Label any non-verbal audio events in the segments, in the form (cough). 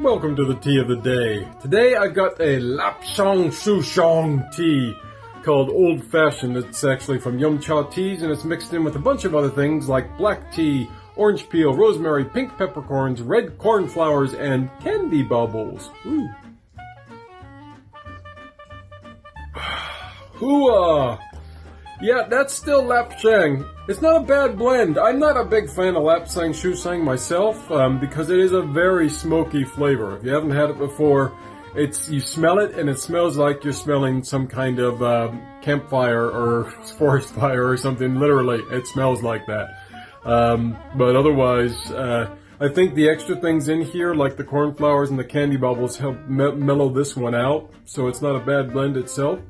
welcome to the tea of the day. Today I've got a Lapsang Souchong tea called Old Fashioned. It's actually from Yum Cha Teas and it's mixed in with a bunch of other things like black tea, orange peel, rosemary, pink peppercorns, red cornflowers, and candy bubbles. Ooh. (sighs) Hooah! Yeah, that's still Lapsang. It's not a bad blend. I'm not a big fan of Lapsang Souchong myself um, because it is a very smoky flavor. If you haven't had it before, it's you smell it and it smells like you're smelling some kind of um, campfire or (laughs) forest fire or something. Literally, it smells like that. Um, but otherwise, uh, I think the extra things in here, like the cornflowers and the candy bubbles, help me mellow this one out. So it's not a bad blend itself.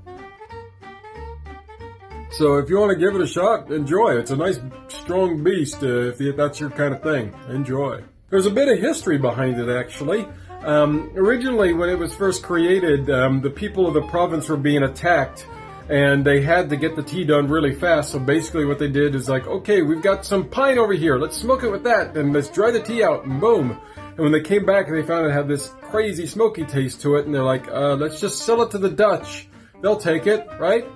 So if you want to give it a shot, enjoy. It's a nice, strong beast uh, if that's your kind of thing. Enjoy. There's a bit of history behind it, actually. Um, originally, when it was first created, um, the people of the province were being attacked and they had to get the tea done really fast. So basically what they did is like, okay, we've got some pine over here. Let's smoke it with that and let's dry the tea out and boom. And when they came back, they found it had this crazy smoky taste to it and they're like, uh, let's just sell it to the Dutch. They'll take it, right?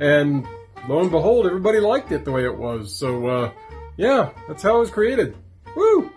And lo and behold, everybody liked it the way it was. So, uh, yeah, that's how it was created. Woo!